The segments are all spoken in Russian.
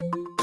you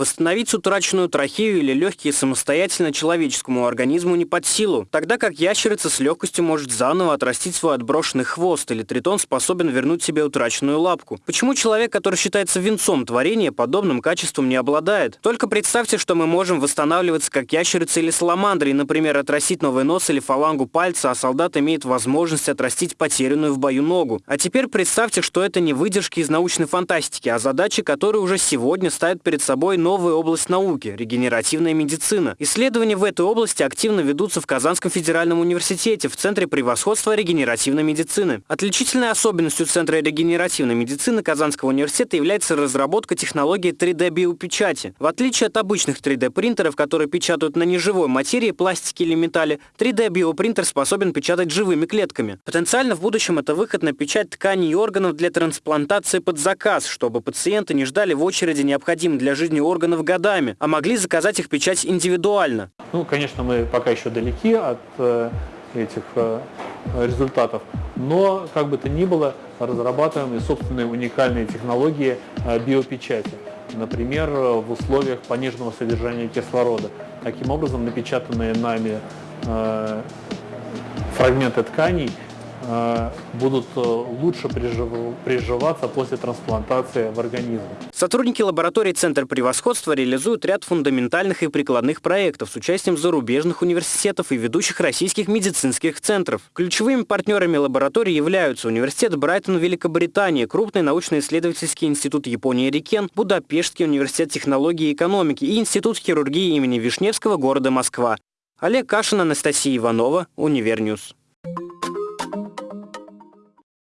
Восстановить утраченную трахею или легкие самостоятельно человеческому организму не под силу, тогда как ящерица с легкостью может заново отрастить свой отброшенный хвост или тритон способен вернуть себе утраченную лапку. Почему человек, который считается венцом творения, подобным качеством не обладает? Только представьте, что мы можем восстанавливаться как ящерица или саламандра и, например, отрастить новый нос или фалангу пальца, а солдат имеет возможность отрастить потерянную в бою ногу. А теперь представьте, что это не выдержки из научной фантастики, а задачи, которые уже сегодня ставят перед собой новая область науки – регенеративная медицина. Исследования в этой области активно ведутся в Казанском федеральном университете в Центре превосходства регенеративной медицины. Отличительной особенностью Центра регенеративной медицины Казанского университета является разработка технологии 3D-биопечати. В отличие от обычных 3D-принтеров, которые печатают на неживой материи, пластике или металле, 3D-биопринтер способен печатать живыми клетками. Потенциально в будущем это выход на печать тканей и органов для трансплантации под заказ, чтобы пациенты не ждали в очереди необходимым для жизни органов годами, а могли заказать их печать индивидуально. Ну, конечно, мы пока еще далеки от э, этих э, результатов, но, как бы то ни было, разрабатываем и собственные уникальные технологии э, биопечати. Например, в условиях пониженного содержания кислорода. Таким образом, напечатанные нами фрагменты тканей будут э, лучше приживаться после трансплантации в организм. Сотрудники лаборатории Центр превосходства реализуют ряд фундаментальных и прикладных проектов с участием зарубежных университетов и ведущих российских медицинских центров. Ключевыми партнерами лаборатории являются Университет Брайтон Великобритании, крупный научно-исследовательский институт Японии Рикен, Будапештский университет технологии и экономики и Институт хирургии имени Вишневского города Москва. Олег Кашин, Анастасия Иванова, Универ News.